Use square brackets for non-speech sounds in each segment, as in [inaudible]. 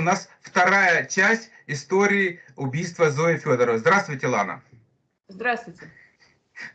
у нас вторая часть истории убийства Зои Федоровой. Здравствуйте, Лана. Здравствуйте.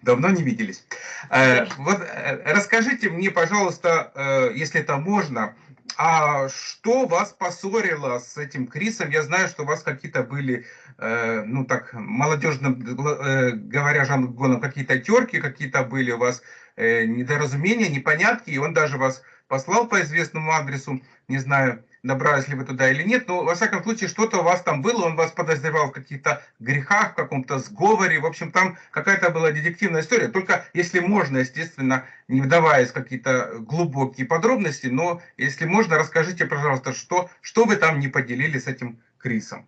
Давно не виделись. Э, вот э, расскажите мне, пожалуйста, э, если это можно, а что вас поссорило с этим Крисом? Я знаю, что у вас какие-то были, э, ну так, молодежно э, говоря жаргоном, какие-то терки, какие-то были у вас э, недоразумения, непонятки, и он даже вас послал по известному адресу, не знаю, добрались ли вы туда или нет, но во всяком случае что-то у вас там было, он вас подозревал в каких-то грехах, в каком-то сговоре, в общем там какая-то была детективная история, только если можно, естественно, не вдаваясь в какие-то глубокие подробности, но если можно, расскажите, пожалуйста, что, что вы там не поделили с этим Крисом?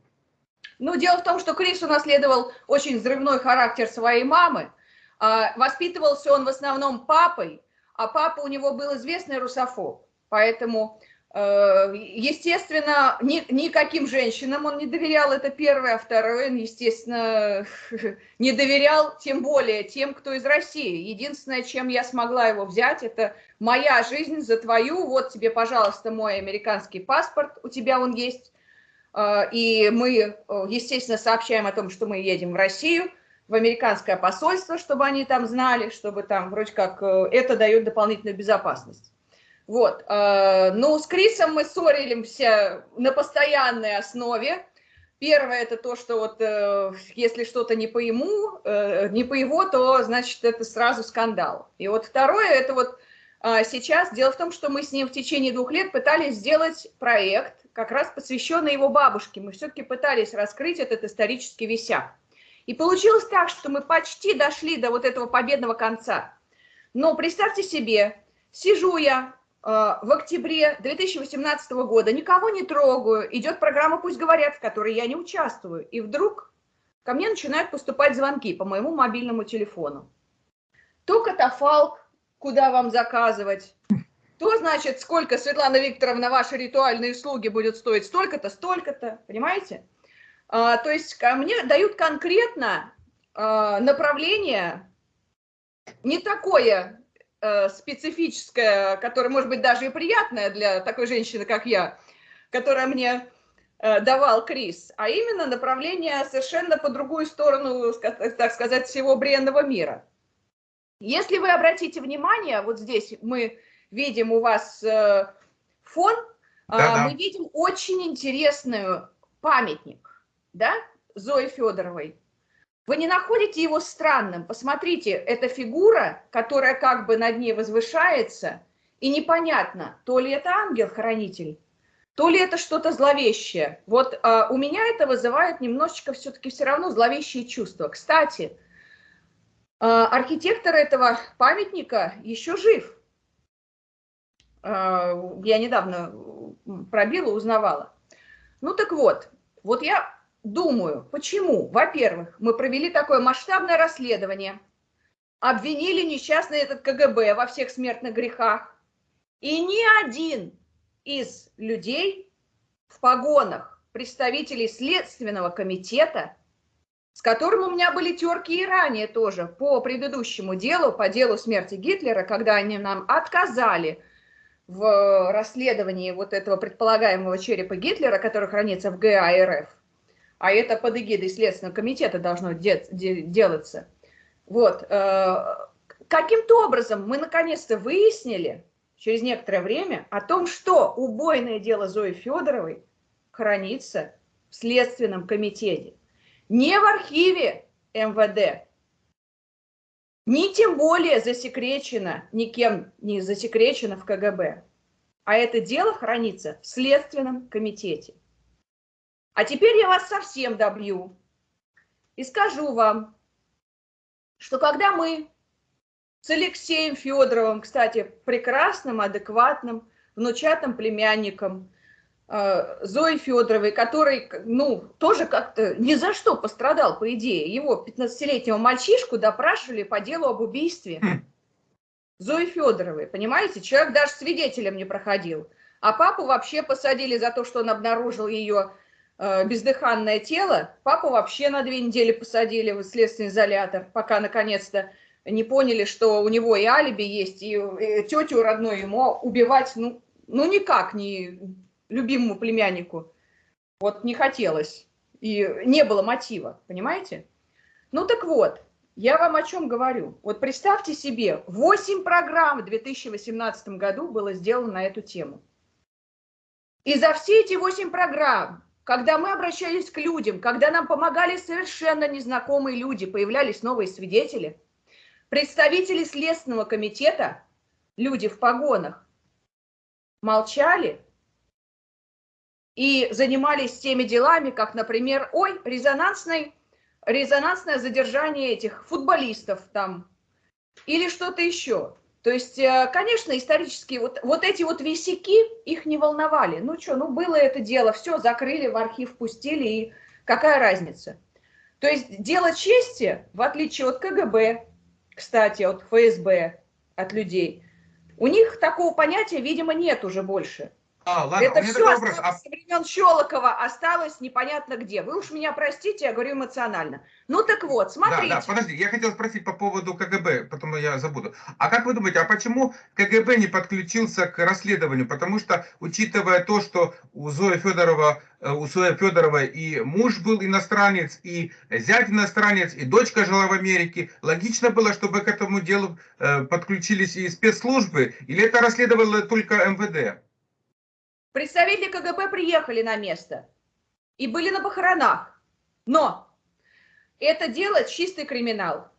Ну, дело в том, что Крис унаследовал очень взрывной характер своей мамы, а, воспитывался он в основном папой, а папа у него был известный русофоб, поэтому естественно, ни, никаким женщинам он не доверял, это первое. А второе, он, естественно, [laughs] не доверял, тем более тем, кто из России. Единственное, чем я смогла его взять, это моя жизнь за твою. Вот тебе, пожалуйста, мой американский паспорт, у тебя он есть. Э, и мы, э, естественно, сообщаем о том, что мы едем в Россию, в американское посольство, чтобы они там знали, чтобы там вроде как это дает дополнительную безопасность. Вот. Э, ну, с Крисом мы ссоримся на постоянной основе. Первое это то, что вот э, если что-то не по ему, э, не по его, то значит это сразу скандал. И вот второе это вот сейчас дело в том, что мы с ним в течение двух лет пытались сделать проект, как раз посвященный его бабушке. Мы все-таки пытались раскрыть этот исторический висяк. И получилось так, что мы почти дошли до вот этого победного конца. Но представьте себе, сижу я в октябре 2018 года, никого не трогаю, идет программа «Пусть говорят», в которой я не участвую. И вдруг ко мне начинают поступать звонки по моему мобильному телефону. То катафалк, куда вам заказывать, то, значит, сколько, Светлана Викторовна, ваши ритуальные услуги будут стоить столько-то, столько-то, понимаете? А, то есть ко мне дают конкретно а, направление, не такое Э, специфическое, которое может быть даже и приятное для такой женщины, как я, которая мне э, давал Крис, а именно направление совершенно по другую сторону, так сказать, всего бренного мира. Если вы обратите внимание, вот здесь мы видим у вас э, фон, да -да. мы видим очень интересный памятник, да, Зои Федоровой. Вы не находите его странным? Посмотрите, это фигура, которая как бы над ней возвышается, и непонятно, то ли это ангел-хранитель, то ли это что-то зловещее. Вот а, у меня это вызывает немножечко все-таки все равно зловещие чувства. Кстати, а, архитектор этого памятника еще жив. А, я недавно пробила, узнавала. Ну так вот, вот я думаю, почему? Во-первых, мы провели такое масштабное расследование, обвинили несчастный этот КГБ во всех смертных грехах, и ни один из людей в погонах, представителей Следственного комитета, с которым у меня были терки и ранее тоже по предыдущему делу, по делу смерти Гитлера, когда они нам отказали в расследовании вот этого предполагаемого черепа Гитлера, который хранится в ГА РФ, а это под эгидой Следственного комитета должно де де делаться. Вот. Э, каким-то образом мы наконец-то выяснили через некоторое время о том, что убойное дело Зои Федоровой хранится в Следственном комитете. Не в архиве МВД, ни тем более засекречено, никем не засекречено в КГБ, а это дело хранится в Следственном комитете. А теперь я вас совсем добью и скажу вам, что когда мы с Алексеем Федоровым, кстати, прекрасным, адекватным, внучатым племянником э, Зои Федоровой, который, ну, тоже как-то ни за что пострадал, по идее. Его 15-летнего мальчишку допрашивали по делу об убийстве. Зои Федоровой, понимаете? Человек даже свидетелем не проходил. А папу вообще посадили за то, что он обнаружил ее бездыханное тело, папу вообще на две недели посадили в следственный изолятор, пока наконец-то не поняли, что у него и алиби есть, и, и тетю родную ему убивать, ну, ну никак не, любимому племяннику вот не хотелось, и не было мотива, понимаете? Ну так вот, я вам о чем говорю. Вот представьте себе, 8 программ в 2018 году было сделано на эту тему. И за все эти 8 программ, когда мы обращались к людям, когда нам помогали совершенно незнакомые люди, появлялись новые свидетели, представители Следственного комитета, люди в погонах, молчали и занимались теми делами, как, например, ой, резонансный, резонансное задержание этих футболистов там или что-то еще. То есть, э, конечно, исторические вот, вот эти вот висяки, их не волновали. Ну что, ну было это дело, все, закрыли, в архив пустили, и какая разница? То есть дело чести, в отличие от КГБ, кстати, от ФСБ, от людей, у них такого понятия, видимо, нет уже больше. А, ладно, это все вопрос. А... со времен Щелокова осталось непонятно где. Вы уж меня простите, я говорю эмоционально. Ну так вот, смотрите. Да, да, подожди, я хотел спросить по поводу КГБ, потом я забуду. А как вы думаете, а почему КГБ не подключился к расследованию? Потому что, учитывая то, что у Зои Федорова, э, у Зои Федоровой и муж был иностранец, и зять иностранец, и дочка жила в Америке, логично было, чтобы к этому делу э, подключились и спецслужбы, или это расследовало только МВД? Представители КГБ приехали на место и были на похоронах. Но это дело чистый криминал.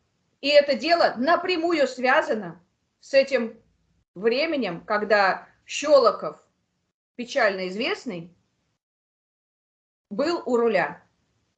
И это дело напрямую связано с этим временем, когда Щелоков, печально известный, был у руля.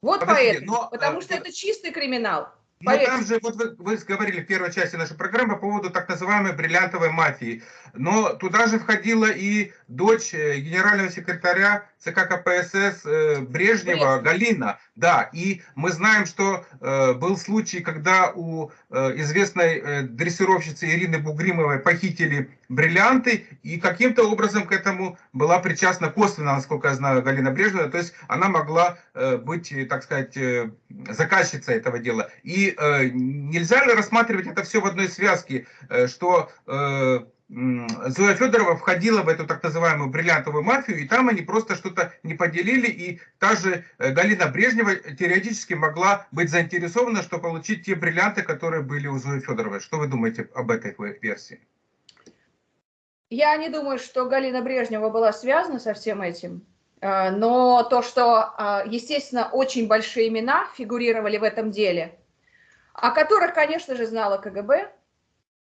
Вот Подожди, поэтому, но, потому э, что это чистый криминал. Ну, там же, вот вы, вы говорили в первой части нашей программы по поводу так называемой бриллиантовой мафии. Но туда же входила и дочь э, генерального секретаря ЦК КПСС э, Брежнева Брежнев. Галина. Да, и мы знаем, что э, был случай, когда у э, известной э, дрессировщицы Ирины Бугримовой похитили бриллианты, и каким-то образом к этому была причастна косвенно, насколько я знаю, Галина Брежнева, то есть она могла э, быть, так сказать, э, заказчицей этого дела. И э, нельзя ли рассматривать это все в одной связке, э, что... Э, Зоя Федорова входила в эту так называемую бриллиантовую мафию, и там они просто что-то не поделили, и та же э, Галина Брежнева теоретически могла быть заинтересована, что получить те бриллианты, которые были у Зои Федоровой. Что вы думаете об этой версии? Я не думаю, что Галина Брежнева была связана со всем этим, э, но то, что, э, естественно, очень большие имена фигурировали в этом деле, о которых, конечно же, знала КГБ,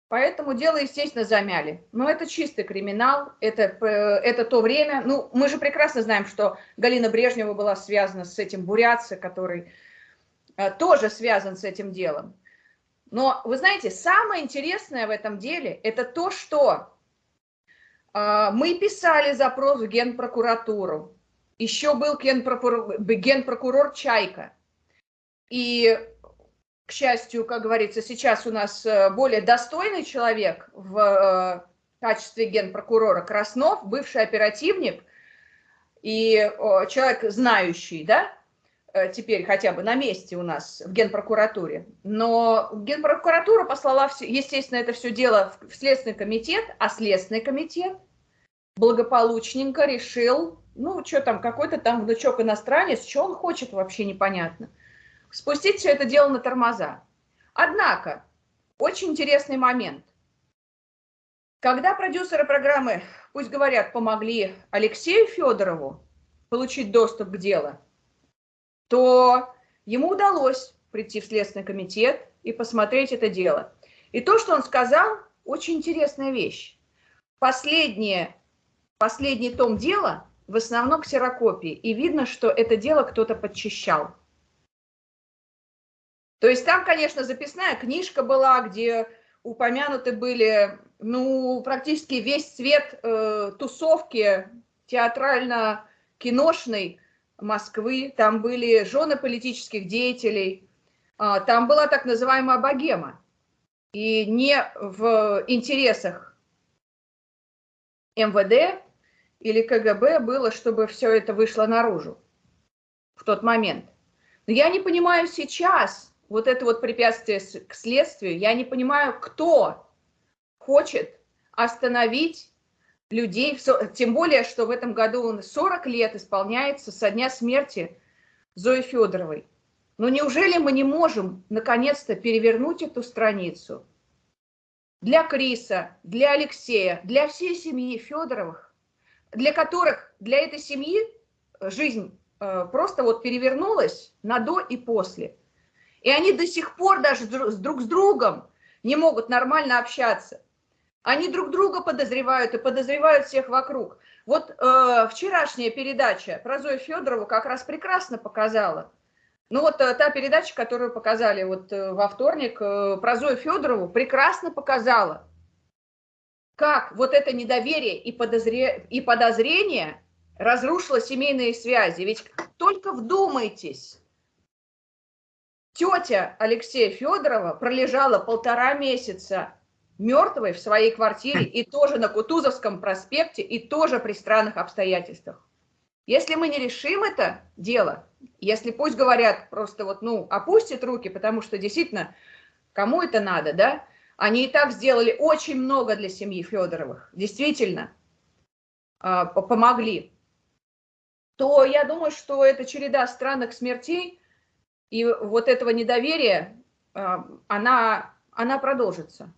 Поэтому дело, естественно, замяли. Но это чистый криминал, это, э, это то время. Ну, мы же прекрасно знаем, что Галина Брежнева была связана с этим Бурятце, который тоже связан с этим делом. Но, вы знаете, самое интересное в этом деле, это то, что мы писали запрос в Генпрокуратуру. Еще был генпрокурор, генпрокурор Чайка. И к счастью, как говорится, сейчас у нас э, более достойный человек в э, качестве генпрокурора Краснов, бывший оперативник и человек знающий, да, теперь хотя бы на месте у нас в Генпрокуратуре. Но Генпрокуратура послала, естественно, это все дело в Следственный комитет, а Следственный комитет благополучненько решил, ну, что там, какой-то там внучок иностранец, что он хочет, вообще непонятно спустить все это дело на тормоза. Однако, очень интересный момент. Когда продюсеры программы, пусть говорят, помогли Алексею Федорову получить доступ к делу, то ему удалось прийти в Следственный комитет и посмотреть это дело. И то, что он сказал, очень интересная вещь. Последнее, последний том дела в основном ксерокопии, и видно, что это дело кто-то подчищал. То есть там, конечно, записная книжка была, где упомянуты были, ну, практически весь цвет э, тусовки театрально-киношной Москвы. Там были жены политических деятелей, э, там была так называемая богема. И не в интересах МВД или КГБ было, чтобы все это вышло наружу в тот момент. Но я не понимаю сейчас, вот это вот препятствие к следствию, я не понимаю, кто хочет остановить людей, тем более, что в этом году 40 лет исполняется со дня смерти Зои Федоровой. Но неужели мы не можем наконец-то перевернуть эту страницу для Криса, для Алексея, для всей семьи Федоровых, для которых, для этой семьи жизнь э, просто вот перевернулась на до и после. И они до сих пор даже друг с другом не могут нормально общаться. Они друг друга подозревают и подозревают всех вокруг. Вот э, вчерашняя передача про Зою Федорову как раз прекрасно показала. Ну вот э, та передача, которую показали вот э, во вторник э, про Зою Федорову, прекрасно показала, как вот это недоверие и, подозре... и подозрение разрушило семейные связи. Ведь только вдумайтесь, тетя Алексея Федорова пролежала полтора месяца мертвой в своей квартире и тоже на Кутузовском проспекте, и тоже при странных обстоятельствах. Если мы не решим это дело, если пусть говорят просто вот, ну, опустят руки, потому что действительно, кому это надо, да? Они и так сделали очень много для семьи Федоровых, действительно, а, помогли. То я думаю, что эта череда странных смертей и вот этого недоверия, а, она, она продолжится.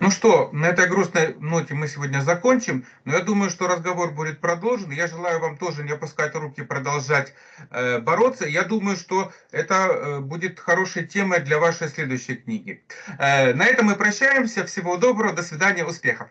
Ну что, на этой грустной ноте мы сегодня закончим, но я думаю, что разговор будет продолжен. Я желаю вам тоже не опускать руки, продолжать э, бороться. Я думаю, что это э, будет хорошей темой для вашей следующей книги. Э, на этом мы прощаемся. Всего доброго, до свидания, успехов.